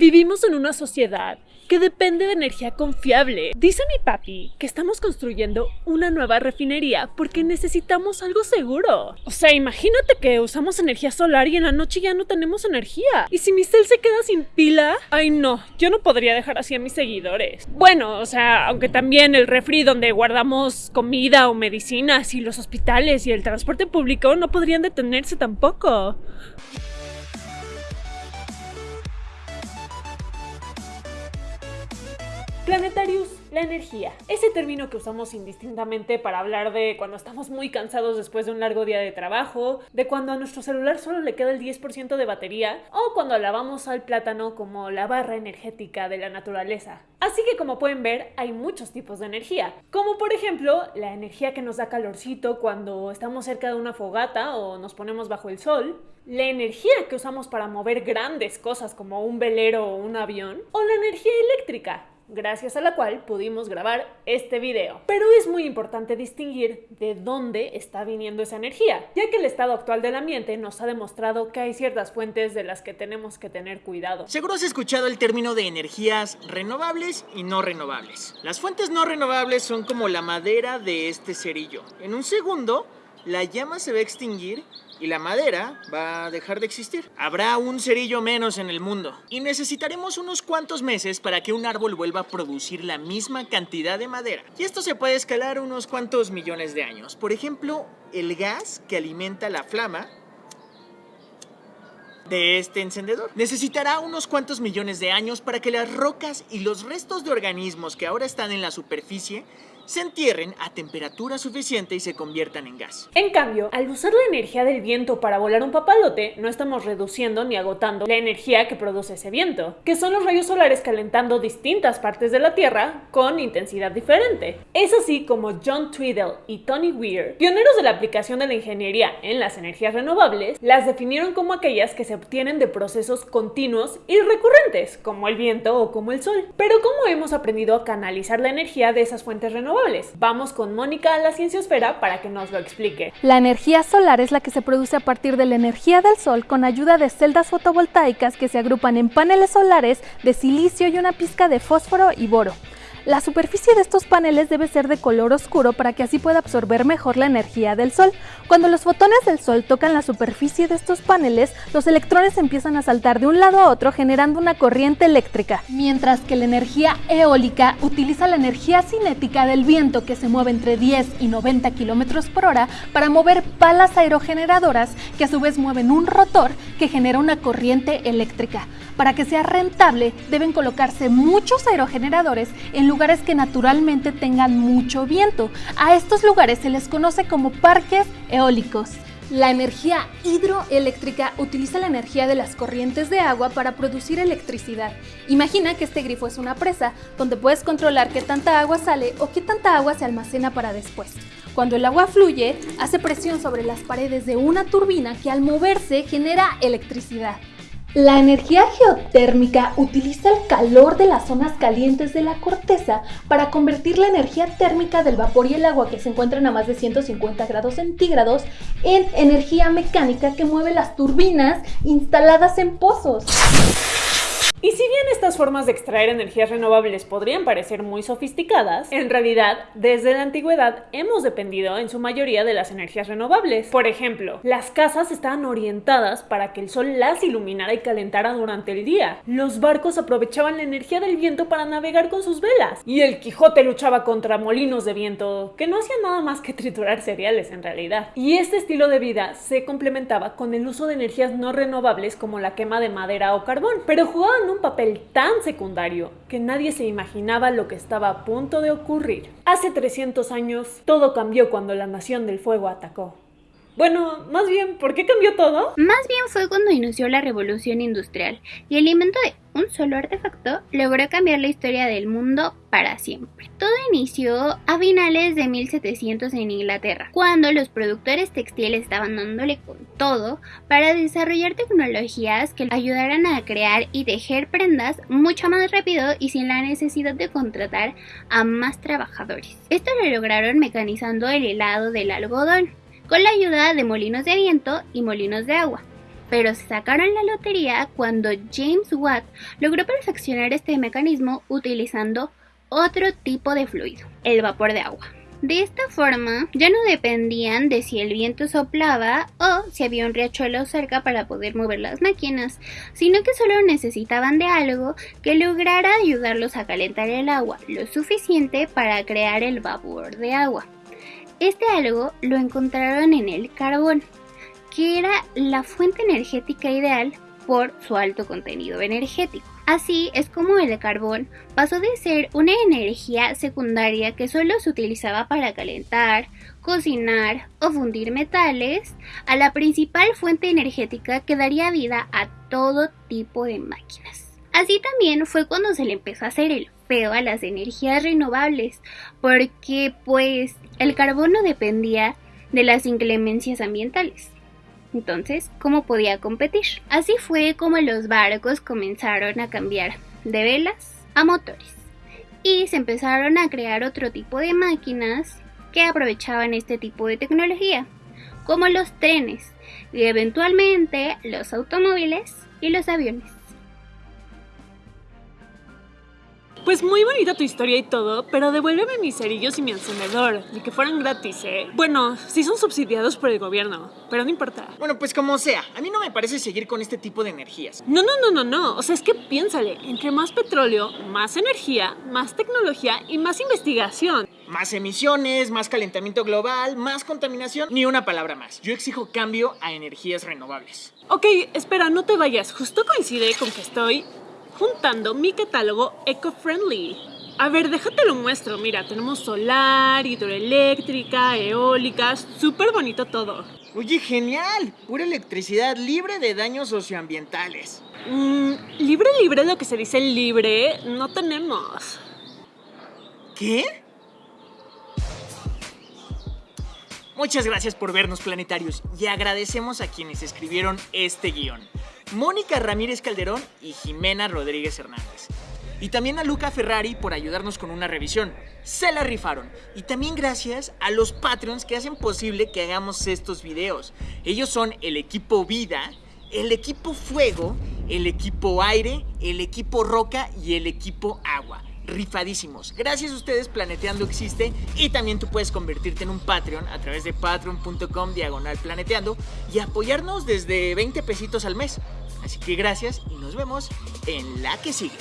Vivimos en una sociedad que depende de energía confiable. Dice mi papi que estamos construyendo una nueva refinería porque necesitamos algo seguro. O sea, imagínate que usamos energía solar y en la noche ya no tenemos energía. ¿Y si mi cel se queda sin pila? Ay no, yo no podría dejar así a mis seguidores. Bueno, o sea, aunque también el refri donde guardamos comida o medicinas y los hospitales y el transporte público no podrían detenerse tampoco. Planetarius, la energía. Ese término que usamos indistintamente para hablar de cuando estamos muy cansados después de un largo día de trabajo, de cuando a nuestro celular solo le queda el 10% de batería, o cuando lavamos al plátano como la barra energética de la naturaleza. Así que como pueden ver, hay muchos tipos de energía, como por ejemplo la energía que nos da calorcito cuando estamos cerca de una fogata o nos ponemos bajo el sol, la energía que usamos para mover grandes cosas como un velero o un avión, o la energía eléctrica, gracias a la cual pudimos grabar este video. Pero es muy importante distinguir de dónde está viniendo esa energía, ya que el estado actual del ambiente nos ha demostrado que hay ciertas fuentes de las que tenemos que tener cuidado. Seguro has escuchado el término de energías renovables y no renovables. Las fuentes no renovables son como la madera de este cerillo. En un segundo, la llama se va a extinguir y la madera va a dejar de existir. Habrá un cerillo menos en el mundo y necesitaremos unos cuantos meses para que un árbol vuelva a producir la misma cantidad de madera. Y esto se puede escalar unos cuantos millones de años. Por ejemplo, el gas que alimenta la flama de este encendedor. Necesitará unos cuantos millones de años para que las rocas y los restos de organismos que ahora están en la superficie se entierren a temperatura suficiente y se conviertan en gas. En cambio, al usar la energía del viento para volar un papalote, no estamos reduciendo ni agotando la energía que produce ese viento, que son los rayos solares calentando distintas partes de la Tierra con intensidad diferente. Es así como John Tweedle y Tony Weir, pioneros de la aplicación de la ingeniería en las energías renovables, las definieron como aquellas que se obtienen de procesos continuos y recurrentes, como el viento o como el sol. Pero ¿cómo hemos aprendido a canalizar la energía de esas fuentes renovables? Vamos con Mónica a la Cienciosfera para que nos lo explique. La energía solar es la que se produce a partir de la energía del sol con ayuda de celdas fotovoltaicas que se agrupan en paneles solares de silicio y una pizca de fósforo y boro. La superficie de estos paneles debe ser de color oscuro para que así pueda absorber mejor la energía del sol. Cuando los fotones del sol tocan la superficie de estos paneles, los electrones empiezan a saltar de un lado a otro generando una corriente eléctrica, mientras que la energía eólica utiliza la energía cinética del viento que se mueve entre 10 y 90 km por hora para mover palas aerogeneradoras que a su vez mueven un rotor que genera una corriente eléctrica. Para que sea rentable, deben colocarse muchos aerogeneradores en lugares que naturalmente tengan mucho viento. A estos lugares se les conoce como parques eólicos. La energía hidroeléctrica utiliza la energía de las corrientes de agua para producir electricidad. Imagina que este grifo es una presa, donde puedes controlar qué tanta agua sale o qué tanta agua se almacena para después. Cuando el agua fluye, hace presión sobre las paredes de una turbina que al moverse genera electricidad. La energía geotérmica utiliza el calor de las zonas calientes de la corteza para convertir la energía térmica del vapor y el agua que se encuentran a más de 150 grados centígrados en energía mecánica que mueve las turbinas instaladas en pozos. Y si bien estas formas de extraer energías renovables podrían parecer muy sofisticadas, en realidad, desde la antigüedad hemos dependido en su mayoría de las energías renovables. Por ejemplo, las casas estaban orientadas para que el sol las iluminara y calentara durante el día. Los barcos aprovechaban la energía del viento para navegar con sus velas. Y el Quijote luchaba contra molinos de viento, que no hacían nada más que triturar cereales en realidad. Y este estilo de vida se complementaba con el uso de energías no renovables como la quema de madera o carbón, pero jugaban un papel tan secundario que nadie se imaginaba lo que estaba a punto de ocurrir. Hace 300 años, todo cambió cuando la Nación del Fuego atacó. Bueno, más bien, ¿por qué cambió todo? Más bien fue cuando inició la revolución industrial y el invento de un solo artefacto logró cambiar la historia del mundo para siempre. Todo inició a finales de 1700 en Inglaterra, cuando los productores textiles estaban dándole con todo para desarrollar tecnologías que ayudaran a crear y tejer prendas mucho más rápido y sin la necesidad de contratar a más trabajadores. Esto lo lograron mecanizando el helado del algodón con la ayuda de molinos de viento y molinos de agua. pero se sacaron la lotería cuando James Watt logró perfeccionar este mecanismo utilizando otro tipo de fluido, el vapor de agua. De esta forma, ya no dependían de si el viento soplaba o si había un riachuelo cerca para poder mover las máquinas, sino que solo necesitaban de algo que lograra ayudarlos a calentar el agua lo suficiente para crear el vapor de agua. Este algo lo encontraron en el carbón, que era la fuente energética ideal por su alto contenido energético. Así es como el carbón pasó de ser una energía secundaria que solo se utilizaba para calentar, cocinar o fundir metales, a la principal fuente energética que daría vida a todo tipo de máquinas. Así también fue cuando se le empezó a hacer el a las energías renovables, porque pues el carbón no dependía de las inclemencias ambientales. Entonces, ¿cómo podía competir? Así fue como los barcos comenzaron a cambiar de velas a motores y se empezaron a crear otro tipo de máquinas que aprovechaban este tipo de tecnología, como los trenes y eventualmente los automóviles y los aviones. Pues muy bonita tu historia y todo, pero devuélveme mis cerillos y mi encendedor, ni que fueran gratis, ¿eh? Bueno, sí son subsidiados por el gobierno, pero no importa. Bueno, pues como sea, a mí no me parece seguir con este tipo de energías. No, no, no, no, no. O sea, es que piénsale, entre más petróleo, más energía, más tecnología y más investigación. Más emisiones, más calentamiento global, más contaminación, ni una palabra más. Yo exijo cambio a energías renovables. Ok, espera, no te vayas. Justo coincide con que estoy juntando mi catálogo eco-friendly. A ver, déjate lo muestro. Mira, tenemos solar, hidroeléctrica, eólicas, súper bonito todo. Oye, genial. Pura electricidad libre de daños socioambientales. Mm, libre, libre, lo que se dice libre, no tenemos. ¿Qué? Muchas gracias por vernos, planetarios, y agradecemos a quienes escribieron este guion. Mónica Ramírez Calderón y Jimena Rodríguez Hernández. Y también a Luca Ferrari por ayudarnos con una revisión. Se la rifaron. Y también gracias a los Patreons que hacen posible que hagamos estos videos. Ellos son el equipo Vida, el equipo Fuego, el equipo Aire, el equipo Roca y el equipo Agua rifadísimos. Gracias a ustedes Planeteando existe y también tú puedes convertirte en un Patreon a través de patreon.com diagonal planeteando y apoyarnos desde 20 pesitos al mes. Así que gracias y nos vemos en la que sigue.